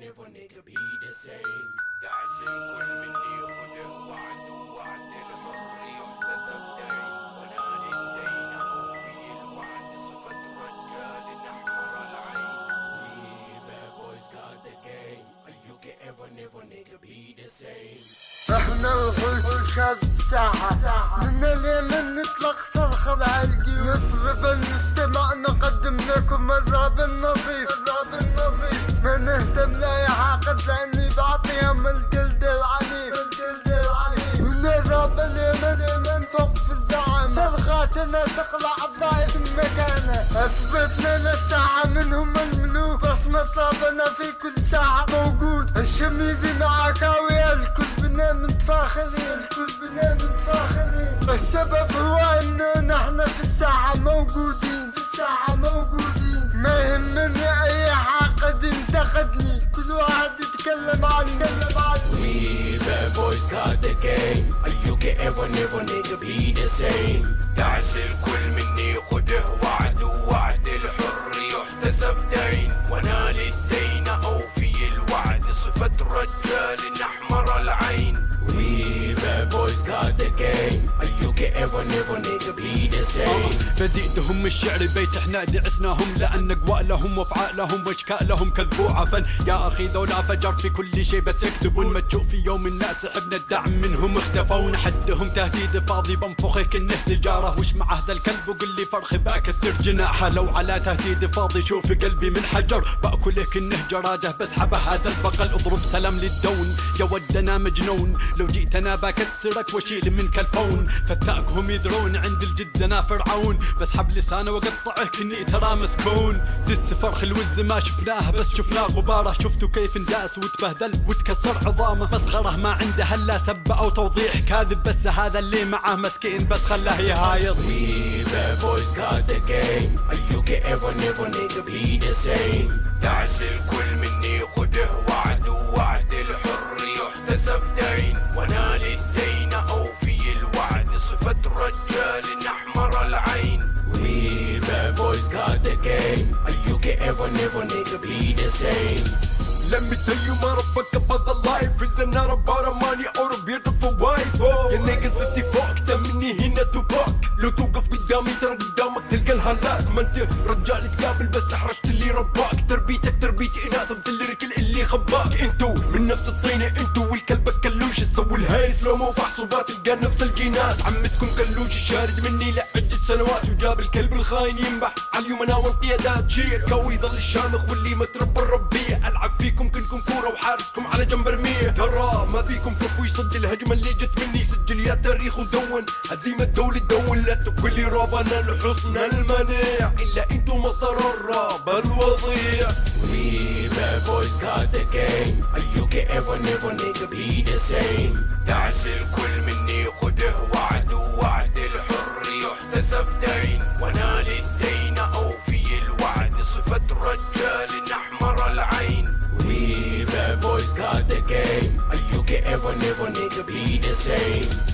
never nigga be the same دعس الكل مني خده وعد وعد الحر يحتسب دين. وأنا للدين اوفي الوعد صفة رجال احمر العين. We bad boys got the game. You can ever never nigga be the same? إحنا الخلق شاد الساحة من اليمن نطلق صرخة العلقي. نطرب المستمع نقدم لكم الراب النظيف. صرخاتنا تقلع الضعيف من مكانه. أثبتنا للساحة منهم الملوك. بصمة رابنا في كل ساحة موجود. الشميزي مع كاوية الكل بنا متفاخرين الكل بنا متفاخرين السبب هو إنه نحن في الساحة موجودين. في الساحة موجودين. ما يهمني أي حاقد ينتقدني كل واحد يتكلم عني We bad boys got the game. You can ever never nigga be the same. دعس الكل مني خده وعد وعد الحر يحتسب دين. وأنا للدين اوفي الوعد صفة رجال احمر العين. We bad boys got the game. You can ever never بزيدهم الشعر بيت إحنا دعسناهم لأن اقوالهم وافعالهم واشكالهم كذبوا عفن يا أخي ذولا فجر في كل شيء بس يكذبون ما تشوف في يوم الناس حبنا الدعم منهم اختفوا. حدهم تهديد فاضي بنفخه كنه سجاره وش مع هذا الكلب وقل لي فرخ بكسر جناحه. لو على تهديد فاضي شوف قلبي من حجر. باكله كنه جراده بسحبه هذا البقل. اضرب سلام للدون يا ود أنا مجنون. لو جيت أنا بكسرك واشيل منك الفون. فتاكهم يدرون عند الجد أنا فرعون بسحب لسانه واقطعه كني ترى مسكون. دس فرخ الوز ما شفناه بس شفناه غباره. شفتوا كيف انداس وتبهدل وتكسر عظامه. مسخره ما عنده إلا سب أو توضيح كاذب بس هذا اللي معاه مسكين بس خلاه يهايض. We bad boys got the game. You can ever never nigga be the same. دعس الكل مني خده وعد وعد الحر يحتسب دين. وأنا للدين اوفي الوعد صفة رجال احمر العين We bad boys got the game. You can ever never nigga be the same. Let me tell you motherfucker about the life It's not about a money or a beautiful wife. Oh. يا niggas 54 أكتر مني هنا توباك لو توقف قدامي ترى قدامك تلقى الهلاك ما انت رجال تقابل بس احرجت اللي رباك تربيتك تربيتي اناث مثل الركل اللي خباك انتو من نفس الطينة انتو والكلبك كلوش تسوي الهيس لو مو فحصوبات تلقى نفس الجينات عمتكم كلوش شارد مني لعدة سنوات وجاب الكلب الخاين ينبح. عاليوم أنا وانقيادات شير قوي يضل الشامخ واللي ما تربى الربيع. ألعب فيكم كنكم كورة وحارسكم على جنب ارميه ترى ما فيكم كفو يصد الهجمة اللي جت مني. سجل يا تاريخ ودون. هزيمة دولة دون لا تكل راب أنا لحسن المناع إلا انتو مصدر الراب الوضيع. We bad boys got the game. You can ever never nigga be the same. دعس الكل مني. خده وعد وعد الوعد صفة رجال احمر العين We bad boys got the game You can ever never nigga be the same